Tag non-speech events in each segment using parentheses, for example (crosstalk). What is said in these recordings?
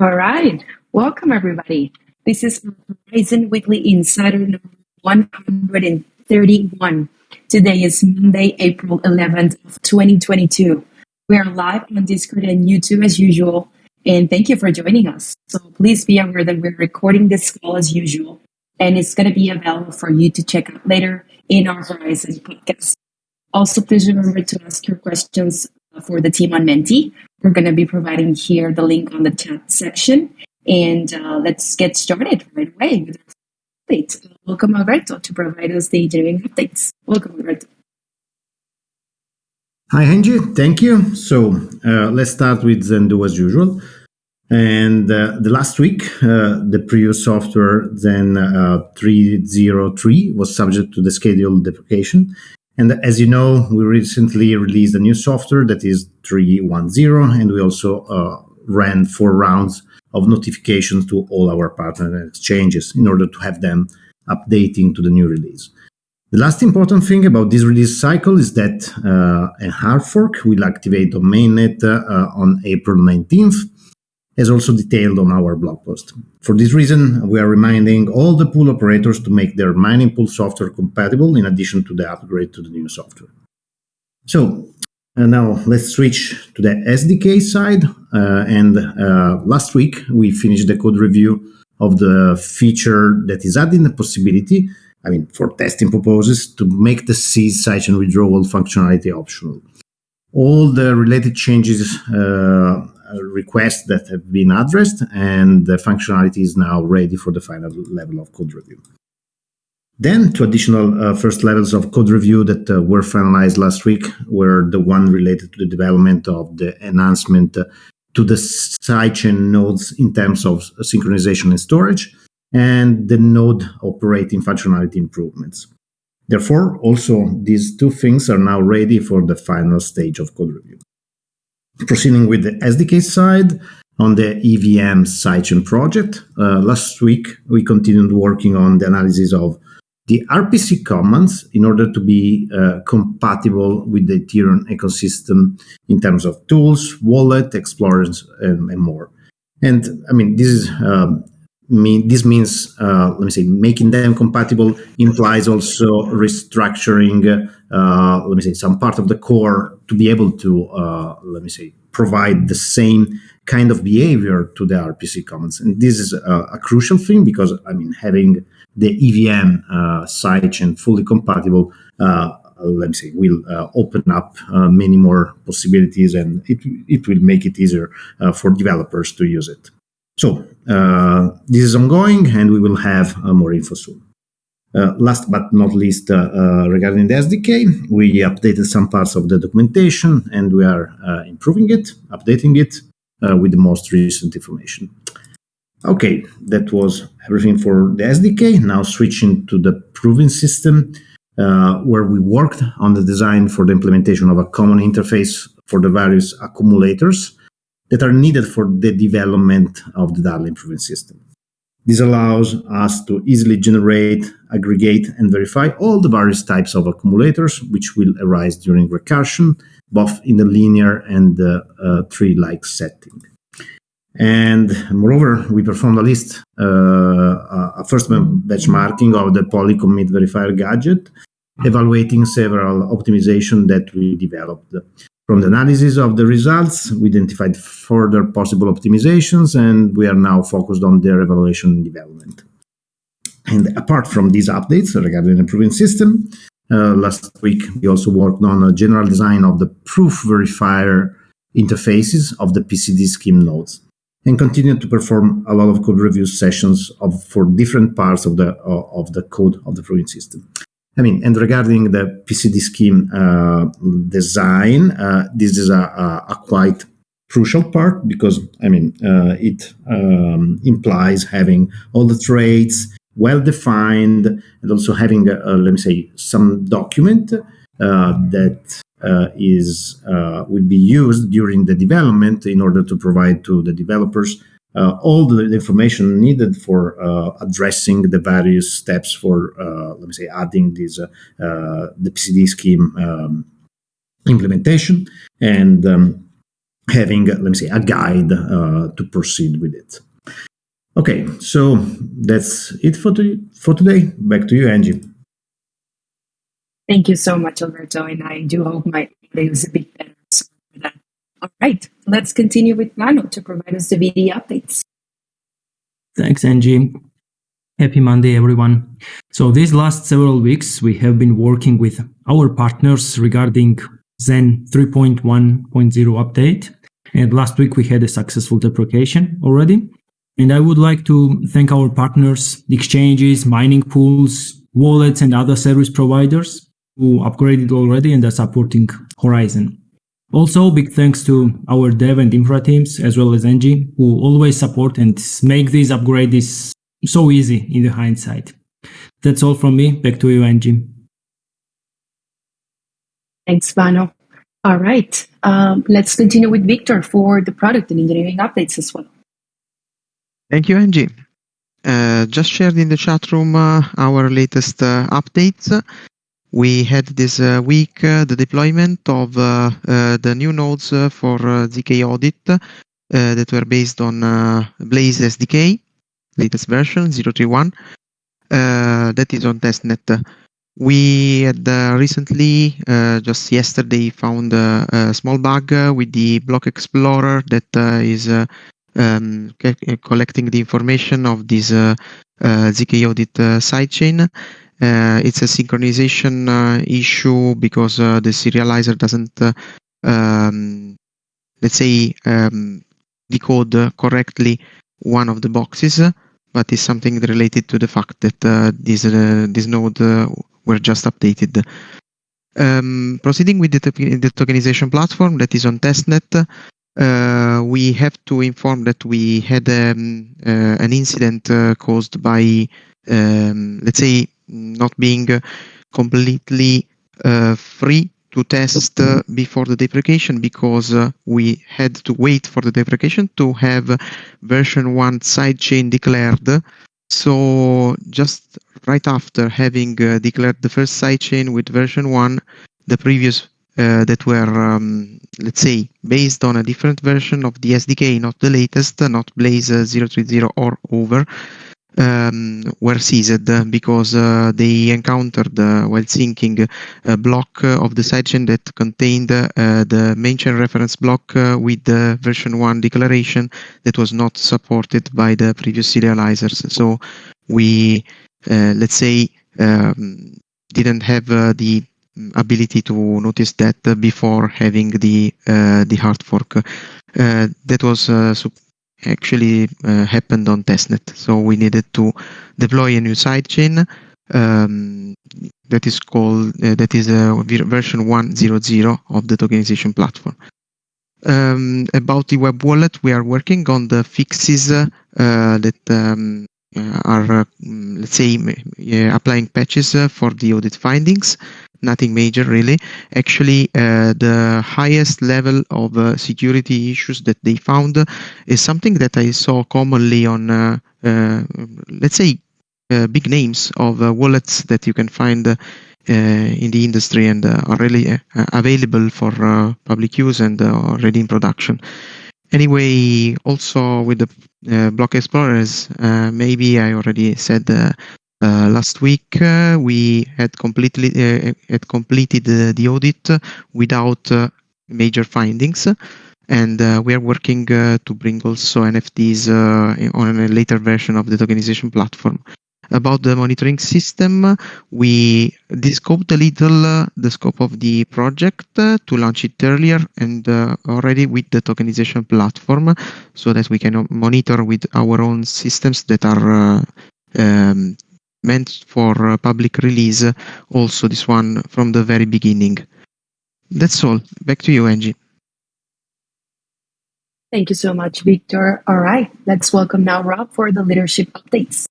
All right. Welcome, everybody. This is Horizen Weekly Insider number 131. Today is Monday, April 11th of 2022. We are live on Discord and YouTube as usual, and thank you for joining us. So please be aware that we're recording this call as usual, and it's going to be available for you to check out later in our Horizen podcast. Also, please remember to ask your questions for the team on Menti. We're going to be providing here the link on the chat section. And uh, let's get started right away with updates. Welcome, Alberto, to provide us the engineering updates. Welcome, Alberto. Hi, Angie. Thank you. So uh, let's start with Zendoo as usual. And uh, the last week, uh, the previous software, Zen uh, 303, was subject to the scheduled deprecation. And as you know, we recently released a new software that is 310, and we also uh, ran four rounds of notifications to all our partner exchanges in order to have them updating to the new release. The last important thing about this release cycle is that uh, a hard fork will activate on mainnet uh, on April 19th, as also detailed on our blog post. For this reason, we are reminding all the pool operators to make their mining pool software compatible in addition to the upgrade to the new software. So and uh, now let's switch to the SDK side. Uh, and uh, last week we finished the code review of the feature that is adding the possibility, I mean, for testing purposes, to make the seize sidechain withdrawal functionality optional. All the related changes uh, requests that have been addressed, and the functionality is now ready for the final level of code review. Then two additional uh, first levels of code review that uh, were finalized last week were the one related to the development of the enhancement uh, to the sidechain nodes in terms of synchronization and storage, and the node operating functionality improvements. Therefore, also these two things are now ready for the final stage of code review. Proceeding with the SDK side, on the EVM sidechain project, uh, last week we continued working on the analysis of the RPC commands in order to be uh, compatible with the Ethereum ecosystem in terms of tools, wallet, explorers, and, and more. And I mean, this is um, mean this means uh, let me say making them compatible implies also restructuring uh, let me say some part of the core to be able to uh, let me say provide the same kind of behavior to the RPC commands. And this is a, a crucial thing because I mean having the EVM uh, sidechain fully compatible, uh, let me say, will uh, open up uh, many more possibilities and it, it will make it easier for developers to use it. So uh, this is ongoing and we will have uh, more info soon. Uh, last but not least, uh, regarding the SDK, we updated some parts of the documentation and we are improving it, updating it with the most recent information. Okay, that was everything for the SDK. Now switching to the proving system, uh, where we worked on the design for the implementation of a common interface for the various accumulators that are needed for the development of the Darlin proving system. This allows us to easily generate, aggregate, and verify all the various types of accumulators which will arise during recursion, both in the linear and the uh, tree-like setting. And moreover, we performed a list, uh, a first benchmarking of the polycommit verifier gadget, evaluating several optimizations that we developed. From the analysis of the results, we identified further possible optimizations, and we are now focused on their evaluation and development. And apart from these updates regarding the proving system, uh, last week we also worked on a general design of the proof verifier interfaces of the PCD scheme nodes and continue to perform a lot of code review sessions of, for different parts of the uh, of the code of the proving system. I mean, and regarding the PCD scheme uh, design, uh, this is a, a, a, quite crucial part because I mean uh, it um, implies having all the traits well defined and also having a, a, let me say some document uh, that uh, is uh, will be used during the development in order to provide to the developers uh, all the information needed for uh, addressing the various steps for uh, let me say adding this uh, the PCD scheme um, implementation and um, having, let me say, a guide uh, to proceed with it. Okay, so that's it for, to, for today. Back to you, Angie. Thank you so much, Alberto, and I do hope my audio is a bit better. All right, let's continue with Vano to provide us the BD updates. Thanks, Angie. Happy Monday, everyone. So these last several weeks, we have been working with our partners regarding Zen 3.1.0 update. And last week we had a successful deprecation already. And I would like to thank our partners, exchanges, mining pools, wallets, and other service providers who upgraded already and are supporting Horizen. Also, big thanks to our dev and infra teams, as well as Angie, who always support and make these upgrades so easy in the hindsight. That's all from me. Back to you, Angie. Thanks, Vano. All right, um, let's continue with Victor for the product and engineering updates as well. Thank you, Angie. Uh, just shared in the chat room uh, our latest uh, updates. We had this uh, week uh, the deployment of uh, the new nodes for ZK Audit that were based on Blaze SDK latest version 031 uh, that is on testnet. We had uh, recently, uh, just yesterday, found a small bug with the block explorer that is um, collecting the information of this ZK audit sidechain. Uh, it's a synchronization uh, issue because uh, the serializer doesn't, um, let's say, um, decode correctly one of the boxes but it's something related to the fact that uh, this, uh, this node uh, were just updated. Um, proceeding with the, the, tokenization platform that is on testnet, uh, we have to inform that we had um, an incident caused by, um, let's say, not being completely free to test uh, before the deprecation because uh, we had to wait for the deprecation to have version 1 sidechain declared. So just right after having uh, declared the first sidechain with version 1, the previous uh, that were, um, let's say, based on a different version of the SDK, not the latest, not Blaze 030 or over, um, were seized because uh, they encountered uh, while syncing a block of the sidechain that contained uh, the main chain reference block uh, with the version 1 declaration that was not supported by the previous serializers. So we, uh, let's say, um, didn't have uh, the ability to notice that before having the the hard fork. that was actually uh, happened on testnet. So we needed to deploy a new sidechain um, that is called uh, that is a version 1.0.0 of the tokenization platform. Um, about the web wallet, we are working on the fixes uh, that um, are, uh, let's say, applying patches uh, for the audit findings nothing major really. Actually, uh, the highest level of uh, security issues that they found is something that I saw commonly on, uh, uh let's say, uh, big names of uh, wallets that you can find in the industry and are really available for public use and already in production. Anyway, also with the block explorers, maybe I already said uh, last week uh, we had completely uh, had completed the audit without major findings and uh, we are working uh, to bring also NFTs uh, on a later version of the tokenization platform. About the monitoring system, we descoped a little uh, the scope of the project uh, to launch it earlier and uh, already with the tokenization platform so that we can monitor with our own systems that are um, meant for public release also this one from the very beginning. That's all. Back to you, Angie. Thank you so much, Victor. All right, let's welcome now Rob for the leadership updates.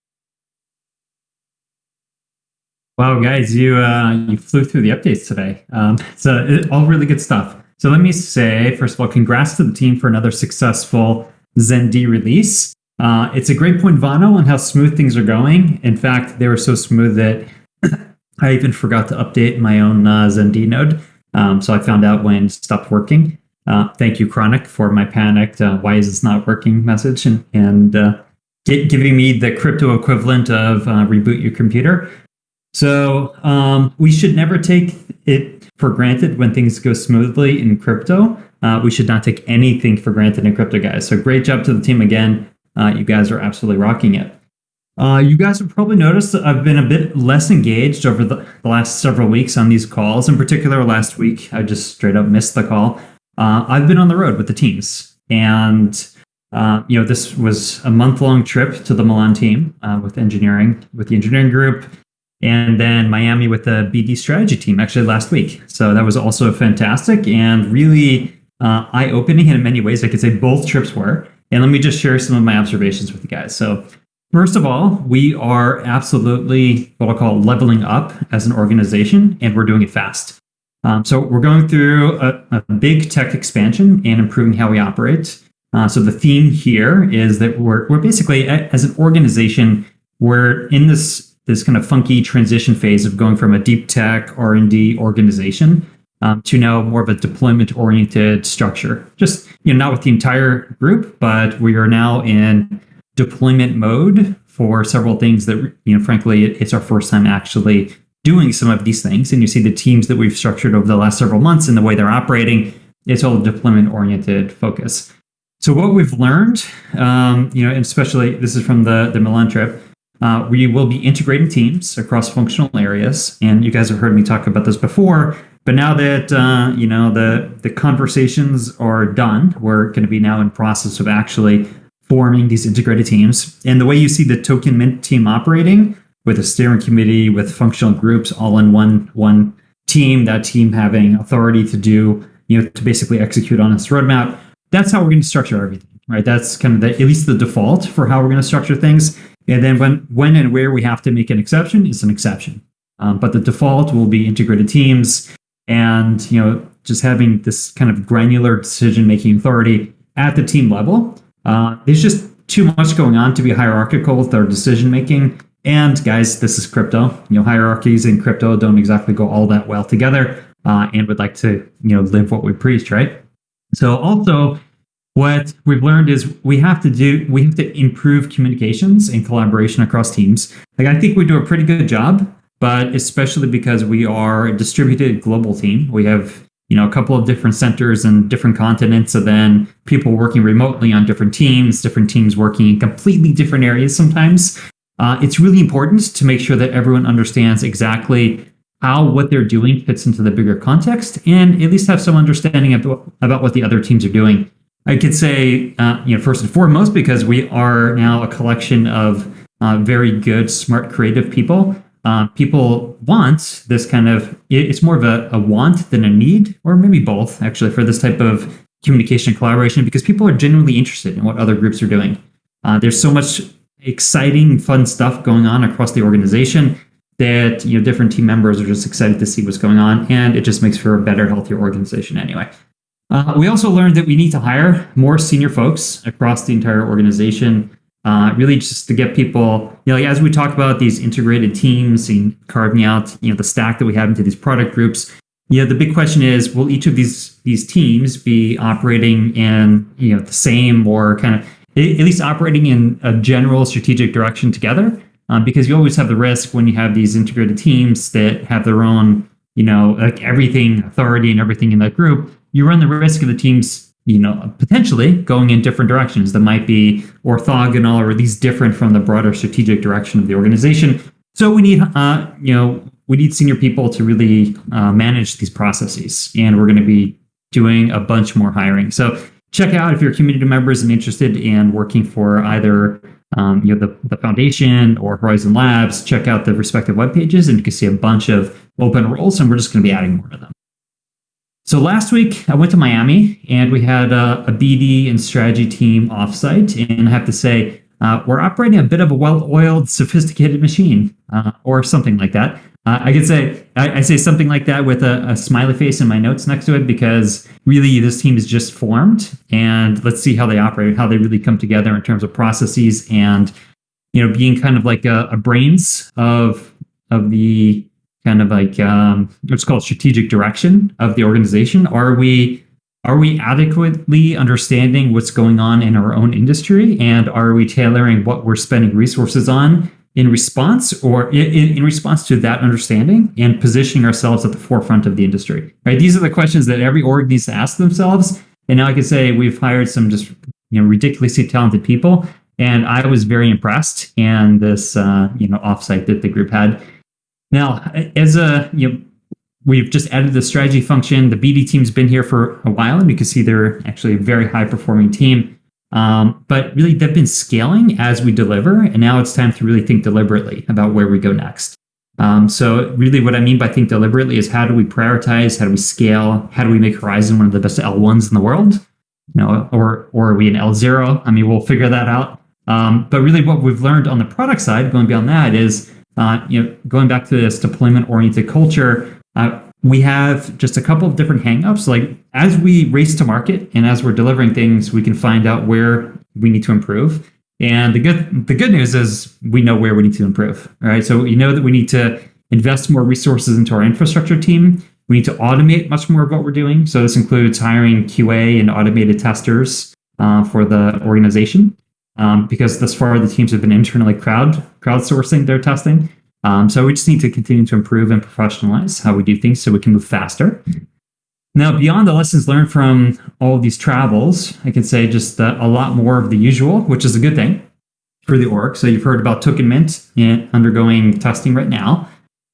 Wow, guys, you uh, you flew through the updates today. Um, so it, all really good stuff. So let me say, first of all, congrats to the team for another successful ZenD release. Uh, it's a great point, Vano, on how smooth things are going. In fact, they were so smooth that (clears throat) I even forgot to update my own uh, ZenD node. Um, so I found out when it stopped working. Uh, thank you, Chronic, for my panicked uh, "Why is this not working?" message and and uh, giving me the crypto equivalent of uh, reboot your computer. So um, we should never take it for granted when things go smoothly in crypto. Uh, we should not take anything for granted in crypto, guys. So great job to the team again. Uh, you guys are absolutely rocking it. Uh, you guys have probably noticed that I've been a bit less engaged over the, the, last several weeks on these calls. In particular, last week, I just straight up missed the call. Uh, I've been on the road with the teams. And, uh, you know, this was a month long trip to the Milan team uh, with engineering, with the engineering group, and then Miami with the BD strategy team actually last week. So that was also fantastic and really uh, eye opening in many ways. I could say both trips were. And let me just share some of my observations with you guys. So, first of all, we are absolutely what I'll call leveling up as an organization, and we're doing it fast. Um, so, we're going through a, a, big tech expansion and improving how we operate. Uh, so, the theme here is that we're, we're basically, as an organization, we're in this this kind of funky transition phase of going from a deep tech R&D organization um, to now more of a deployment oriented structure. Just you know, not with the entire group, but we are now in deployment mode for several things that you know, frankly, it's our first time actually doing some of these things. And you see the teams that we've structured over the last several months and the way they're operating. It's all deployment oriented focus. So what we've learned, um, you know, and especially this is from the the Milan trip. Uh, we will be integrating teams across functional areas, and you guys have heard me talk about this before. But now that uh, you know the the conversations are done, we're going to be now in process of actually forming these integrated teams. And the way you see the token mint team operating with a steering committee, with functional groups all in one one team, that team having authority to do, you know, to basically execute on its roadmap. That's how we're going to structure everything, right? That's kind of the, at least the default for how we're going to structure things. And then when when and where we have to make an exception is an exception. Um, but the default will be integrated teams and you know just having this kind of granular decision making authority at the team level. Uh, there's just too much going on to be hierarchical with our decision making. And guys, this is crypto. You know, hierarchies in crypto don't exactly go all that well together. Uh, and would like to you know live what we preach, right? So also, what we've learned is we have to do we have to improve communications and collaboration across teams. Like I think we do a pretty good job but especially because we are a distributed global team. We have you know a couple of different centers and different continents, and then people working remotely on different teams, different teams working in completely different areas sometimes. Uh, it's really important to make sure that everyone understands exactly how what they're doing fits into the bigger context and at least have some understanding about, about what the other teams are doing. I could say, uh, you know, first and foremost, because we are now a collection of uh, very good, smart, creative people. Uh, people want this kind of it's more of a, a, want than a need or maybe both actually for this type of communication and collaboration because people are genuinely interested in what other groups are doing. Uh, there's so much exciting fun stuff going on across the organization that you know different team members are just excited to see what's going on and it just makes for a better healthier organization anyway uh, we also learned that we need to hire more senior folks across the entire organization uh, really just to get people, you know, as we talk about these integrated teams and carving out, you know, the stack that we have into these product groups, you know, the big question is, will each of these these teams be operating in, you know, the same or kind of at least operating in a general strategic direction together? Um, because you always have the risk when you have these integrated teams that have their own, you know, like everything authority and everything in that group, you run the risk of the teams you know, potentially going in different directions that might be orthogonal or least different from the broader strategic direction of the organization. So we need, uh, you know, we need senior people to really uh, manage these processes, and we're going to be doing a bunch more hiring. So check out if you're community members and interested in working for either um, you know the, the foundation or Horizen Labs. Check out the respective web pages, and you can see a bunch of open roles, and we're just going to be adding more to them. So last week I went to Miami and we had a, a BD and strategy team offsite, and I have to say uh, we're operating a bit of a well-oiled, sophisticated machine, uh, or something like that. Uh, I could say I, I, say something like that with a, a, smiley face in my notes next to it because really this team is just formed, and let's see how they operate, how they really come together in terms of processes, and you know, being kind of like a, a brains of of the kind of like um, what's called strategic direction of the organization? Are we are we adequately understanding what's going on in our own industry? And are we tailoring what we're spending resources on in response or in, in response to that understanding and positioning ourselves at the forefront of the industry? Right. These are the questions that every org needs to ask themselves. And now I can say we've hired some just you know ridiculously talented people. And I was very impressed And this uh, you know offsite that the group had. Now, as a you know, We've just added the strategy function. The BD team's been here for a while, and you can see they're actually a very high performing team. Um, but really, they've been scaling as we deliver, and now it's time to really think deliberately about where we go next. Um, so, really, what I mean by think deliberately is how do we prioritize? How do we scale? How do we make Horizen one of the best L1s in the world? You know, or or are we an L0? I mean, we'll figure that out. Um, but really, what we've learned on the product side, going beyond that, is uh, you know, going back to this deployment-oriented culture uh, we have just a couple of different hangups. Like as we race to market and as we're delivering things, we can find out where we need to improve. And the good the good news is we know where we need to improve. Right. So you know that we need to invest more resources into our infrastructure team. We need to automate much more of what we're doing. So this includes hiring QA and automated testers uh, for the organization. Um, because thus far the teams have been internally crowd crowdsourcing their testing. Um, so we just need to continue to improve and professionalize how we do things so we can move faster. Now, beyond the lessons learned from all these travels, I can say just uh, a lot more of the usual, which is a good thing for the org. So you've heard about Token Mint undergoing testing right now,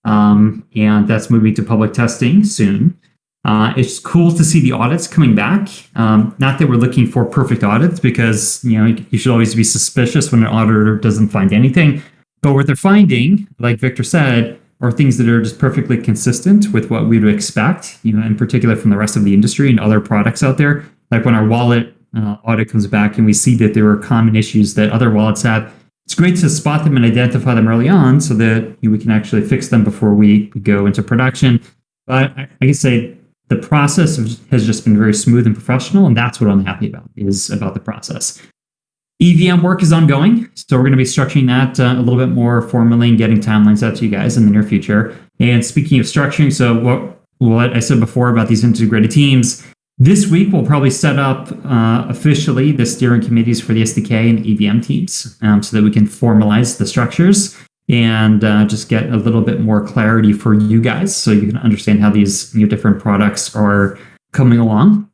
um, and that's moving to public testing soon. Uh, it's cool to see the audits coming back. Um, not that we're looking for perfect audits, because you know you should always be suspicious when an auditor doesn't find anything. But what they're finding, like Victor said, are things that are just perfectly consistent with what we would expect, you know, in particular from the rest of the industry and other products out there. Like when our wallet uh, audit comes back and we see that there are common issues that other wallets have, it's great to spot them and identify them early on so that you know, we can actually fix them before we go into production. But I, I can say the process has just been very smooth and professional, and that's what I'm happy about is about the process. EVM work is ongoing, so we're going to be structuring that uh, a little bit more formally and getting timelines out to you guys in the near future. And speaking of structuring, so what what I said before about these integrated teams, this week we'll probably set up uh, officially the steering committees for the SDK and EVM teams, um, so that we can formalize the structures and uh, just get a little bit more clarity for you guys, so you can understand how these different products are coming along.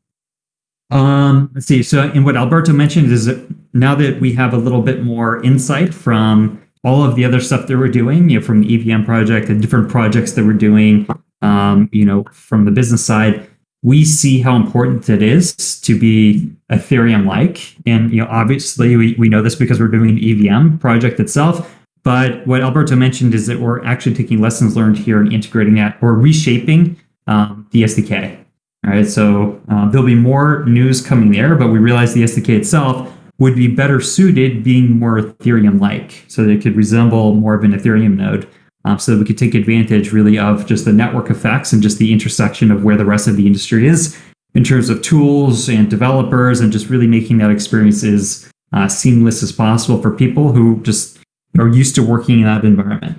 Um, let's see. So, and what Alberto mentioned is that now that we have a little bit more insight from all of the other stuff that we're doing, you know, from the EVM project, the different projects that we're doing, um, you know, from the business side, we see how important it is to be Ethereum-like. And you know, obviously, we, we know this because we're doing an EVM project itself. But what Alberto mentioned is that we're actually taking lessons learned here and integrating that or reshaping um, the SDK. All right, so uh, there'll be more news coming there, but we realize the SDK itself would be better suited being more Ethereum-like, so that it could resemble more of an Ethereum node, um, so that we could take advantage really of just the network effects and just the intersection of where the rest of the industry is in terms of tools and developers, and just really making that experience as uh, seamless as possible for people who just are used to working in that environment.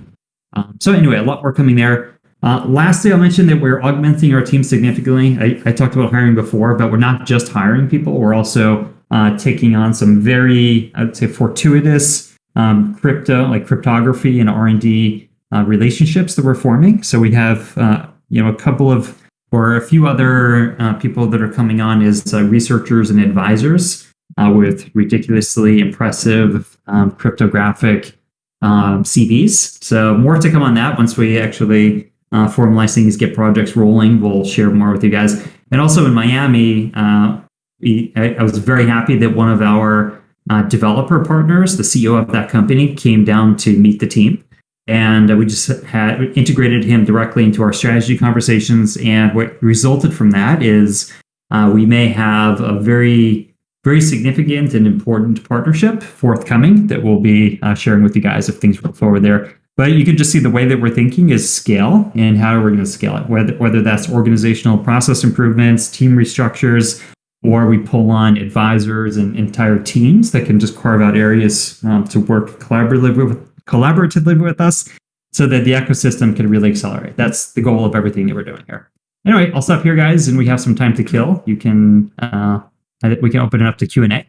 Um, so anyway, a lot more coming there. Uh, lastly, I'll mention that we're augmenting our team significantly. I, I, talked about hiring before, but we're not just hiring people. We're also uh, taking on some very, I'd say, fortuitous um, crypto, like cryptography and R and D uh, relationships that we're forming. So we have, uh, you know, a couple of or a few other uh, people that are coming on as uh, researchers and advisors with ridiculously impressive um, cryptographic um, CVs. So more to come on that once we actually uh, formalize things, get projects rolling. We'll share more with you guys. And also in Miami, uh, we, I, I, was very happy that one of our uh, developer partners, the CEO of that company, came down to meet the team. And we just had integrated him directly into our strategy conversations. And what resulted from that is uh, we may have a very, very significant and important partnership forthcoming that we'll be uh, sharing with you guys if things roll forward there. But you can just see the way that we're thinking is scale and how we're going to scale it, whether, whether that's organizational process improvements, team restructures, or we pull on advisors and entire teams that can just carve out areas um, to work collaboratively with, collaboratively with us so that the ecosystem can really accelerate. That's the goal of everything that we're doing here. anyway, I'll stop here, guys, and we have some time to kill. You can uh, we can open it up to Q and A.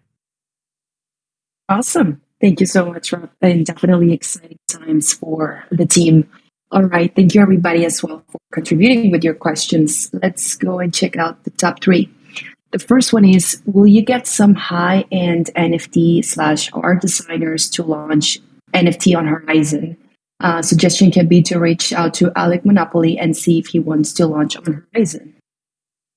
Awesome. Thank you so much, Rob. And definitely exciting times for the team. All right. Thank you, everybody, as well, for contributing with your questions. Let's go and check out the top three. The first one is Will you get some high end NFT slash art designers to launch NFT on Horizen? Uh, suggestion can be to reach out to Alec Monopoly and see if he wants to launch on Horizen.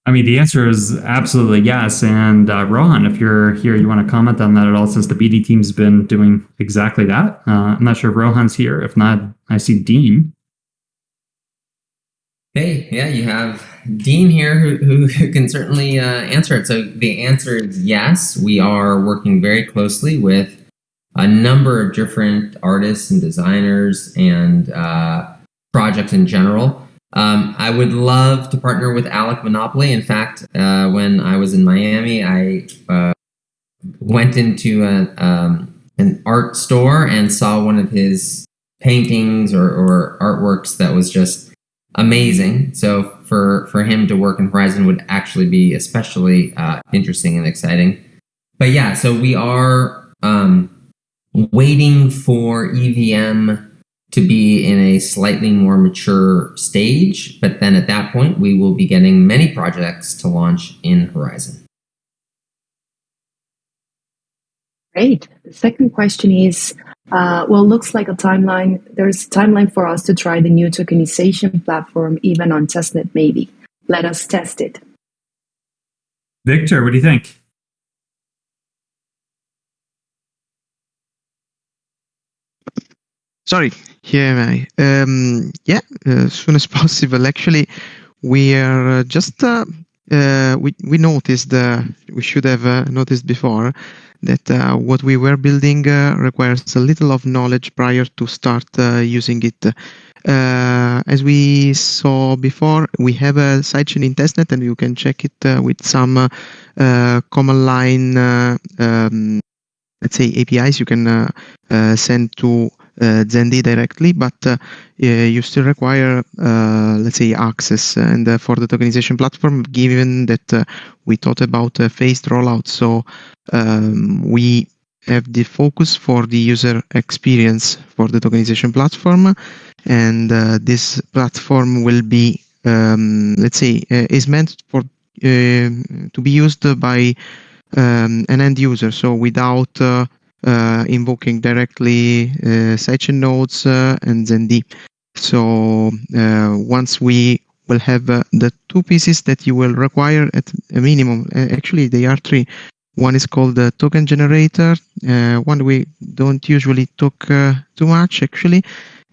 I mean, the answer is absolutely yes. And uh, Rohan, if you're here, you want to comment on that at all, since the BD team's been doing exactly that. Uh, I'm not sure if Rohan's here. If not, I see Dean. Hey, yeah, you have Dean here who, who, can certainly uh, answer it. So the answer is yes. We are working very closely with a number of different artists and designers and uh, projects in general um, I would love to partner with Alec Monopoly. In fact, uh, when I was in Miami, I uh, went into a, um, an art store and saw one of his paintings or, or, artworks that was just amazing. So for for him to work in Horizen would actually be especially uh, interesting and exciting. But yeah, so we are um, waiting for EVM to be in a slightly more mature stage. But then at that point, we will be getting many projects to launch in Horizen. Great. The second question is, uh, well, looks like a timeline. There's a timeline for us to try the new tokenization platform, even on testnet, maybe. Let us test it. Victor, what do you think? Sorry, here I. Um, yeah, as soon as (laughs) possible. Actually, we are uh, just uh, uh, we we noticed we should have noticed before that uh, what we were building uh, requires a little of knowledge prior to start uh, using it. As we saw before, we have a sidechain in testnet, and you can check it with some command line, um, let's say APIs you can uh, uh, send to uh, ZenD directly, but uh, you still require, uh, let's say, access. And uh, for the tokenization platform, given that uh, we thought about a phased rollout, so um, we have the focus for the user experience for the tokenization platform, and uh, this platform will be, um, let's say, is meant for to be used by um, an end user, so without uh, invoking directly uh, sidechain nodes uh, and ZenD. So once we will have the two pieces that you will require at a minimum, actually they are three. One is called the token generator. Uh, one we don't usually talk uh, too much actually.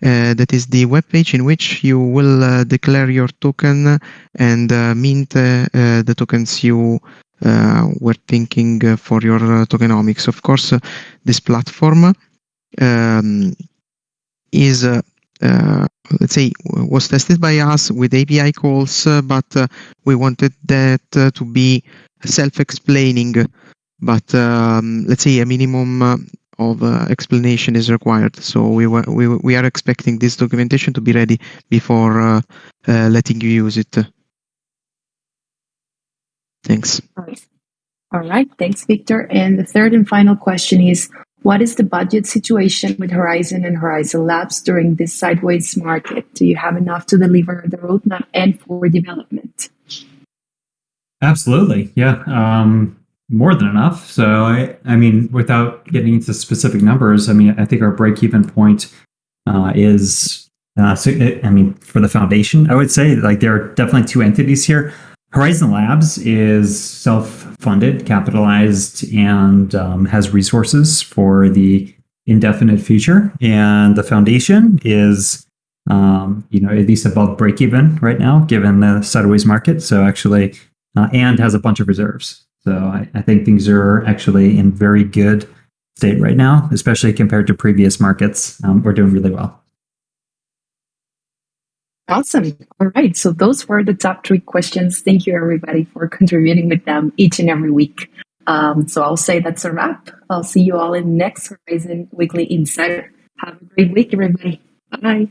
Uh, that is the web page in which you will declare your token and mint the tokens you uh, we're thinking uh, for your uh, tokenomics. Of course, this platform um, is uh, let's say was tested by us with API calls, uh, but uh, we wanted that to be self-explaining. But um, let's say a minimum of explanation is required. So we, were, we we are expecting this documentation to be ready before letting you use it. Thanks. All right. All right. Thanks, Victor. And the third and final question is What is the budget situation with Horizen and Horizen Labs during this sideways market? Do you have enough to deliver the roadmap and for development? Absolutely. Yeah. Um, more than enough. So, I, I mean, without getting into specific numbers, I mean, I think our break even point uh, is, uh, so, I mean, for the foundation, I would say like there are definitely two entities here. Horizen Labs is self funded, capitalized, and um, has resources for the indefinite future. And the foundation is, um, you know, at least above break even right now, given the sideways market. So actually, uh, and has a bunch of reserves. So I, I think things are actually in very good state right now, especially compared to previous markets. Um, we're doing really well. Awesome. All right. So those were the top three questions. Thank you, everybody, for contributing with them each and every week. Um, so I'll say that's a wrap. I'll see you all in next Horizen Weekly Insider. Have a great week, everybody. Bye.